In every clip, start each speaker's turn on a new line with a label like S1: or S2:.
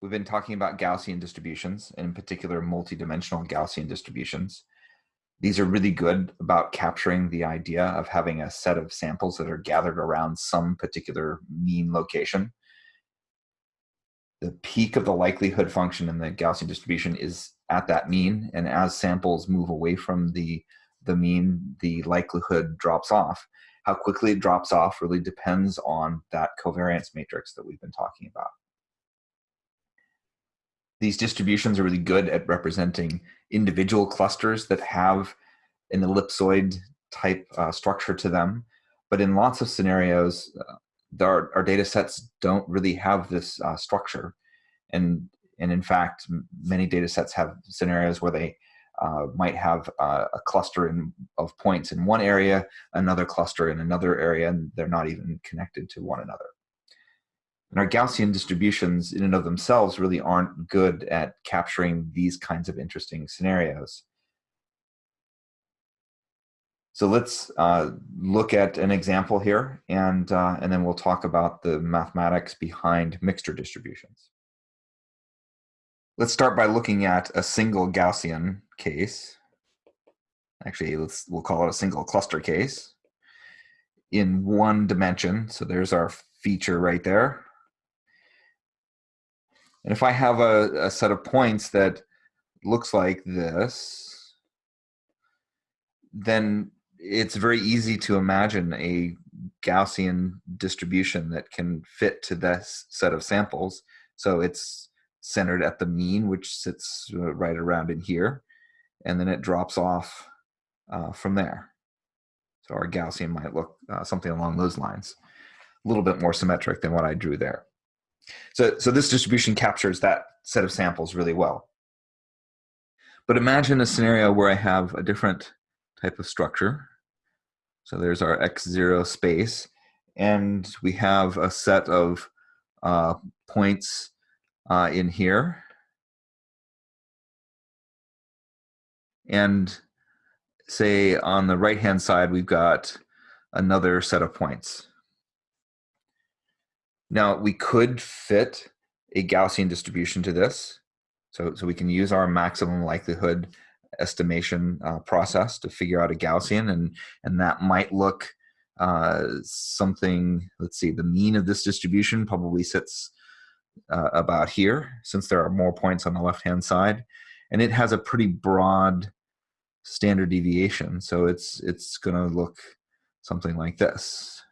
S1: We've been talking about Gaussian distributions, and in particular, multidimensional Gaussian distributions. These are really good about capturing the idea of having a set of samples that are gathered around some particular mean location. The peak of the likelihood function in the Gaussian distribution is at that mean, and as samples move away from the, the mean, the likelihood drops off. How quickly it drops off really depends on that covariance matrix that we've been talking about. These distributions are really good at representing individual clusters that have an ellipsoid type uh, structure to them. But in lots of scenarios, uh, our, our data sets don't really have this uh, structure. And, and in fact, many data sets have scenarios where they uh, might have uh, a cluster in, of points in one area, another cluster in another area, and they're not even connected to one another. And our Gaussian distributions in and of themselves really aren't good at capturing these kinds of interesting scenarios. So let's uh, look at an example here, and, uh, and then we'll talk about the mathematics behind mixture distributions. Let's start by looking at a single Gaussian case. Actually, let's, we'll call it a single cluster case in one dimension. So there's our feature right there. And if I have a, a set of points that looks like this, then it's very easy to imagine a Gaussian distribution that can fit to this set of samples. So it's centered at the mean, which sits uh, right around in here, and then it drops off uh, from there. So our Gaussian might look uh, something along those lines, a little bit more symmetric than what I drew there. So, so this distribution captures that set of samples really well. But imagine a scenario where I have a different type of structure. So there's our x0 space, and we have a set of uh, points uh, in here. And say on the right-hand side, we've got another set of points. Now we could fit a Gaussian distribution to this. So, so we can use our maximum likelihood estimation uh, process to figure out a Gaussian and, and that might look uh, something, let's see, the mean of this distribution probably sits uh, about here since there are more points on the left-hand side. And it has a pretty broad standard deviation. So it's, it's gonna look something like this.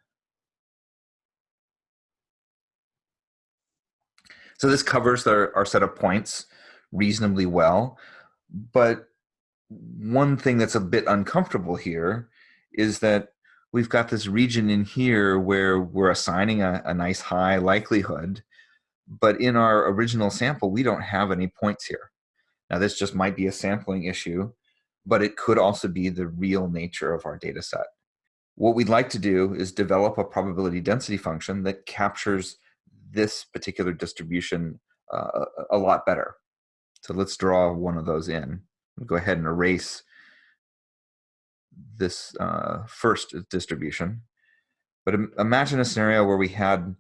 S1: So this covers our, our set of points reasonably well. But one thing that's a bit uncomfortable here is that we've got this region in here where we're assigning a, a nice high likelihood, but in our original sample, we don't have any points here. Now this just might be a sampling issue, but it could also be the real nature of our data set. What we'd like to do is develop a probability density function that captures this particular distribution uh, a lot better. So let's draw one of those in. Go ahead and erase this uh, first distribution. But imagine a scenario where we had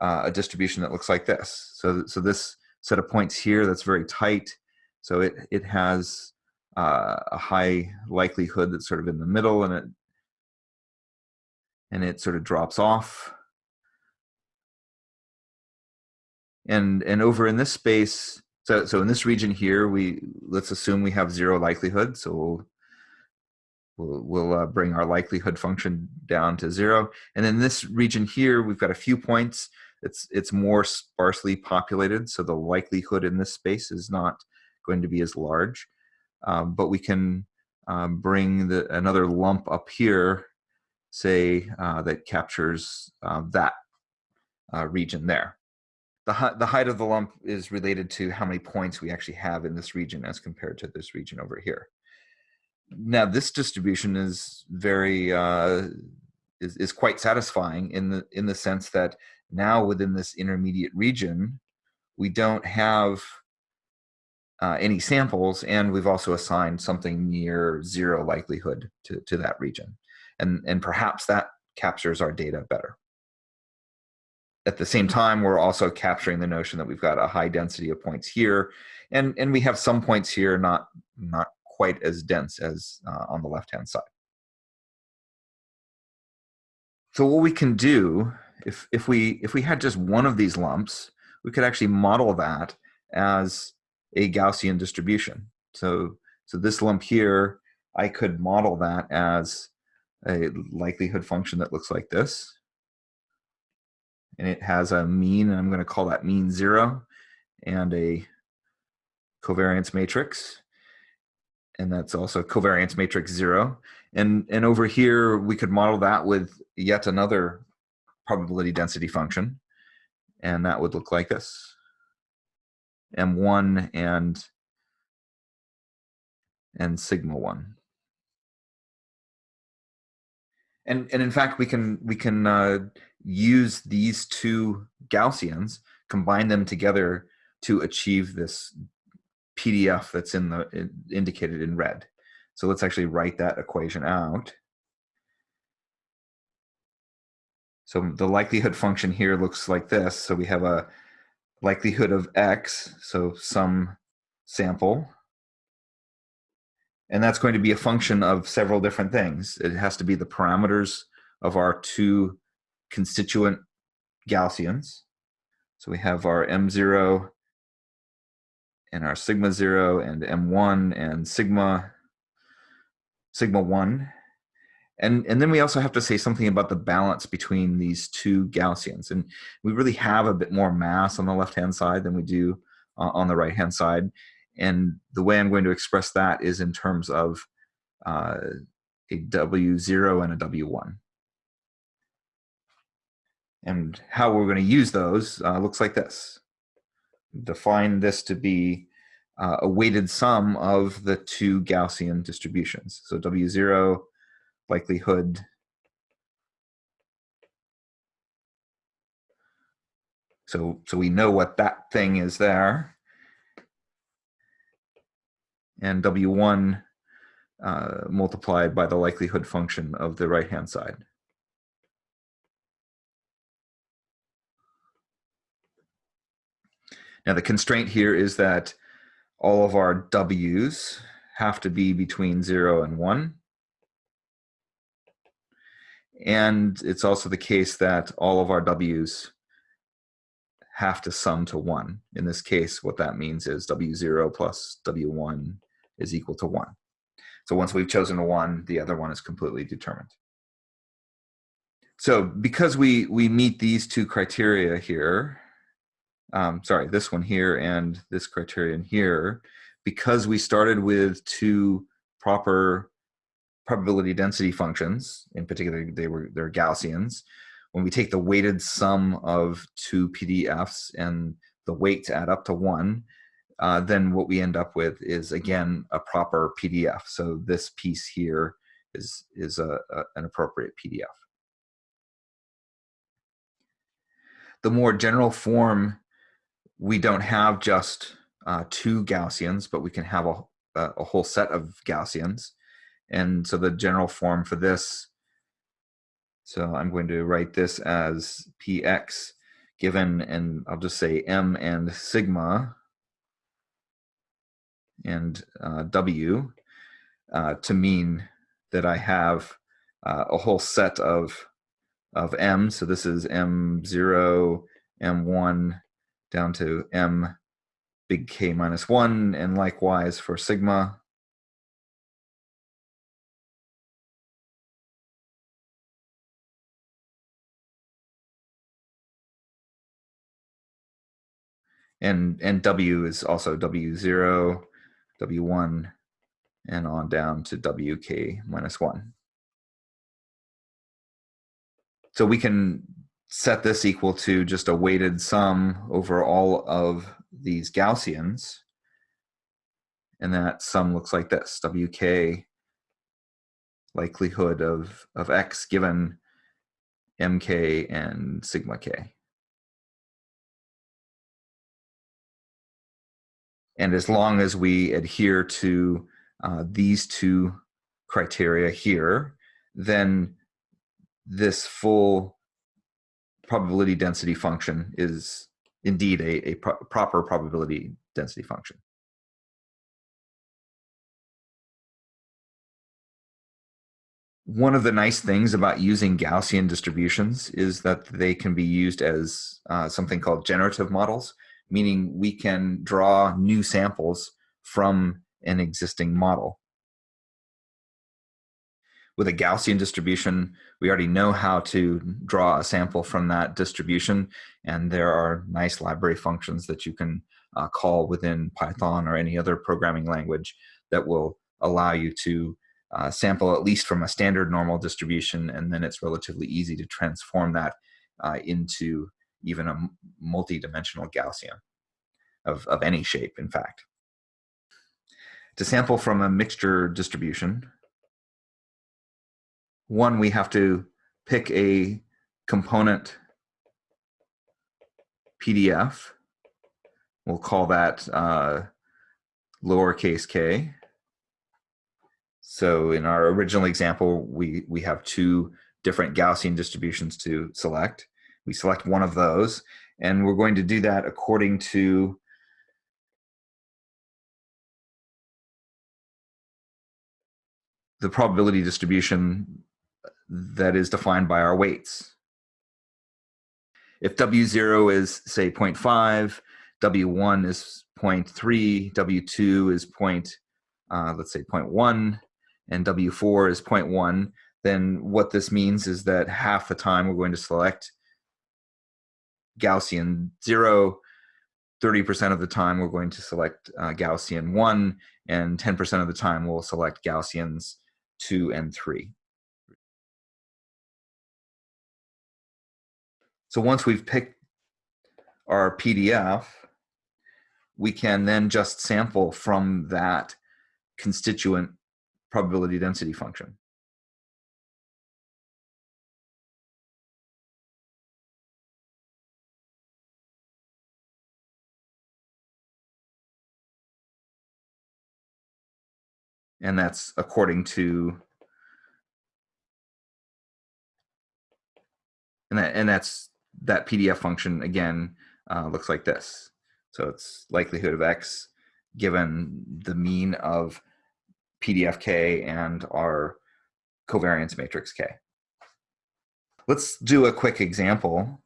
S1: uh, a distribution that looks like this. So, so this set of points here that's very tight. So it, it has uh, a high likelihood that's sort of in the middle and it, and it sort of drops off. And, and over in this space, so, so in this region here, we let's assume we have zero likelihood. So we'll, we'll, we'll uh, bring our likelihood function down to zero. And in this region here, we've got a few points. It's, it's more sparsely populated. So the likelihood in this space is not going to be as large. Um, but we can um, bring the, another lump up here, say, uh, that captures uh, that uh, region there the, the height of the lump is related to how many points we actually have in this region as compared to this region over here. Now this distribution is very uh, is, is quite satisfying in the in the sense that now within this intermediate region we don't have uh, any samples and we've also assigned something near zero likelihood to, to that region and and perhaps that captures our data better. At the same time, we're also capturing the notion that we've got a high density of points here, and and we have some points here not not quite as dense as uh, on the left hand side. So what we can do if if we if we had just one of these lumps, we could actually model that as a Gaussian distribution. So so this lump here, I could model that as a likelihood function that looks like this and it has a mean, and I'm going to call that mean zero, and a covariance matrix. And that's also covariance matrix zero. And, and over here, we could model that with yet another probability density function. And that would look like this. M1 and, and sigma 1 and and in fact we can we can uh, use these two Gaussians, combine them together to achieve this PDF that's in the in, indicated in red. So let's actually write that equation out. So the likelihood function here looks like this. So we have a likelihood of x, so some sample. And that's going to be a function of several different things. It has to be the parameters of our two constituent Gaussians. So we have our M0 and our sigma 0 and M1 and sigma sigma 1. And, and then we also have to say something about the balance between these two Gaussians. And we really have a bit more mass on the left-hand side than we do uh, on the right-hand side. And the way I'm going to express that is in terms of uh, a W0 and a W1. And how we're going to use those uh, looks like this. Define this to be uh, a weighted sum of the two Gaussian distributions. So W0 likelihood So, so we know what that thing is there. And W1 uh, multiplied by the likelihood function of the right-hand side. Now the constraint here is that all of our W's have to be between zero and one. And it's also the case that all of our W's have to sum to one. In this case, what that means is W0 plus W1 is equal to one. So once we've chosen a one, the other one is completely determined. So because we, we meet these two criteria here, um, sorry, this one here and this criterion here, because we started with two proper probability density functions, in particular they were they're Gaussians, when we take the weighted sum of two PDFs and the weights add up to one, uh, then what we end up with is again a proper PDF. So this piece here is is a, a an appropriate PDF. The more general form we don't have just uh, two Gaussians, but we can have a, a whole set of Gaussians. And so the general form for this, so I'm going to write this as px given, and I'll just say m and sigma and uh, w uh, to mean that I have uh, a whole set of of m. So this is m0, m1, down to m big K minus 1, and likewise for sigma. And, and W is also W0, W1, and on down to WK minus 1. So we can set this equal to just a weighted sum over all of these Gaussians. And that sum looks like this, WK likelihood of, of X given MK and sigma K. And as long as we adhere to uh, these two criteria here, then this full probability density function is indeed a, a pro proper probability density function. One of the nice things about using Gaussian distributions is that they can be used as uh, something called generative models, meaning we can draw new samples from an existing model. With a Gaussian distribution, we already know how to draw a sample from that distribution, and there are nice library functions that you can uh, call within Python or any other programming language that will allow you to uh, sample at least from a standard normal distribution, and then it's relatively easy to transform that uh, into even a multi-dimensional Gaussian of, of any shape, in fact. To sample from a mixture distribution, one, we have to pick a component PDF. We'll call that uh, lowercase k. So in our original example, we, we have two different Gaussian distributions to select. We select one of those, and we're going to do that according to the probability distribution that is defined by our weights. If W0 is, say, 0.5, W1 is 0.3, W2 is point, uh, let's say 0.1, and W4 is 0.1, then what this means is that half the time we're going to select Gaussian 0, 30% of the time we're going to select uh, Gaussian 1, and 10% of the time we'll select Gaussians 2 and 3. So once we've picked our PDF, we can then just sample from that constituent probability density function. And that's according to and that and that's that PDF function again uh, looks like this. So it's likelihood of x given the mean of PDF k and our covariance matrix k. Let's do a quick example.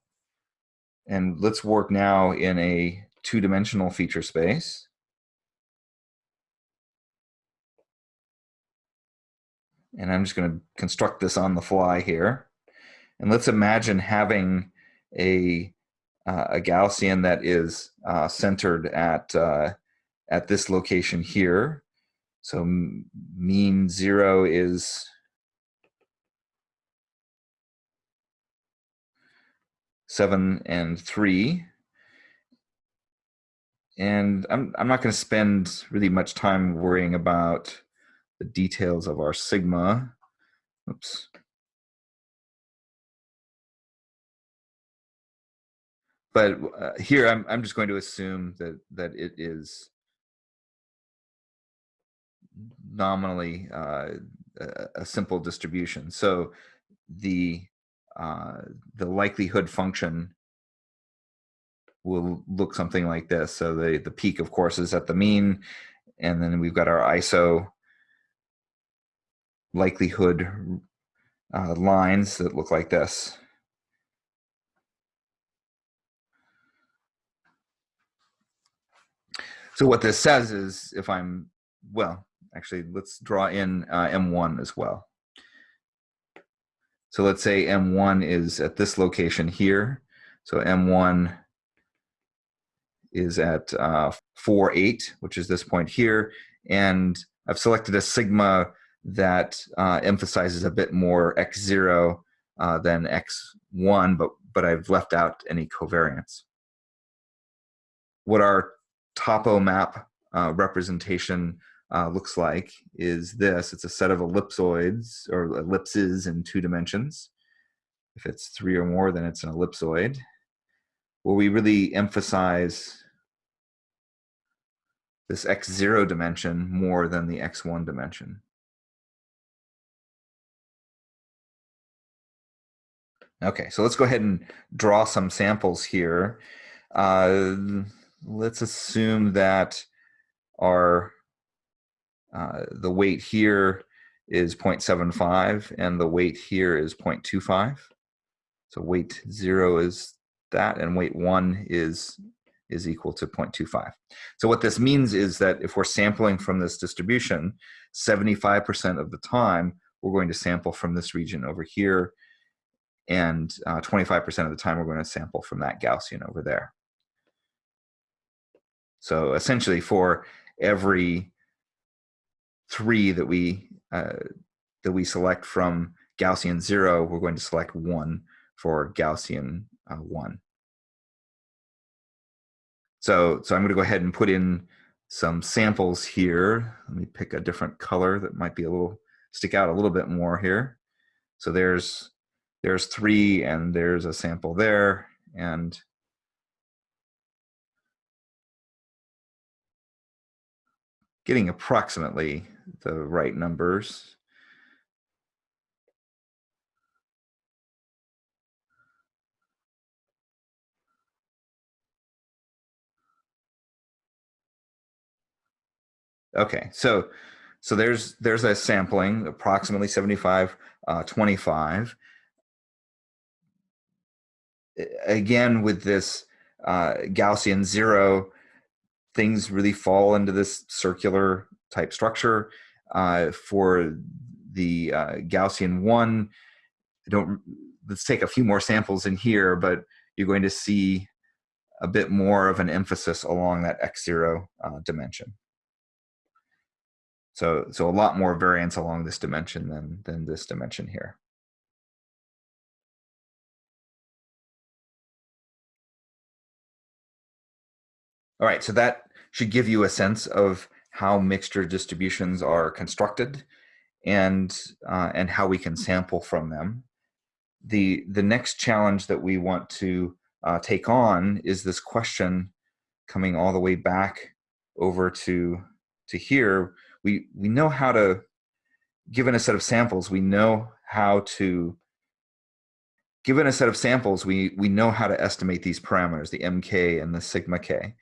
S1: And let's work now in a two-dimensional feature space. And I'm just going to construct this on the fly here. And let's imagine having a, uh, a Gaussian that is uh, centered at, uh, at this location here. So mean zero is seven and three. And I'm, I'm not going to spend really much time worrying about the details of our sigma. Oops. But uh, here I'm, I'm just going to assume that that it is nominally uh, a, simple distribution. So the uh, the likelihood function will look something like this. So the the peak, of course, is at the mean, and then we've got our ISO likelihood uh, lines that look like this. So what this says is if I'm, well, actually, let's draw in uh, M1 as well. So let's say M1 is at this location here. So M1 is at uh, 4, 8, which is this point here. And I've selected a sigma that uh, emphasizes a bit more x0 uh, than x1, but, but I've left out any covariance. What our topo map uh, representation uh, looks like is this. It's a set of ellipsoids or ellipses in two dimensions. If it's three or more, then it's an ellipsoid. Where we really emphasize this x0 dimension more than the x1 dimension. Okay, so let's go ahead and draw some samples here. Uh, let's assume that our uh, the weight here is 0.75 and the weight here is 0.25. So weight zero is that and weight one is is equal to 0.25. So what this means is that if we're sampling from this distribution, 75% of the time, we're going to sample from this region over here, and 25% uh, of the time, we're going to sample from that Gaussian over there. So essentially, for every three that we uh, that we select from Gaussian zero, we're going to select one for Gaussian uh, one. So, so I'm going to go ahead and put in some samples here. Let me pick a different color that might be a little stick out a little bit more here. So there's there's three and there's a sample there and getting approximately the right numbers. Okay, so so there's there's a sampling approximately 75 uh, 25 again with this uh, Gaussian zero things really fall into this circular type structure uh, for the uh, Gaussian one I don't let's take a few more samples in here but you're going to see a bit more of an emphasis along that x0 uh, dimension so, so a lot more variance along this dimension than, than this dimension here. All right, so that should give you a sense of how mixture distributions are constructed and, uh, and how we can sample from them. The, the next challenge that we want to uh, take on is this question coming all the way back over to, to here, we we know how to given a set of samples we know how to given a set of samples we we know how to estimate these parameters the mk and the sigma k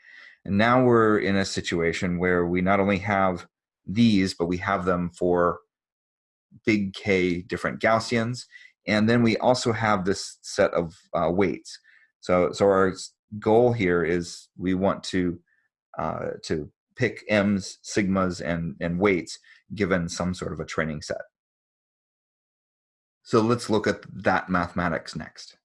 S1: and now we're in a situation where we not only have these but we have them for big k different gaussians and then we also have this set of uh, weights so so our goal here is we want to uh, to pick m's, sigmas, and, and weights given some sort of a training set. So let's look at that mathematics next.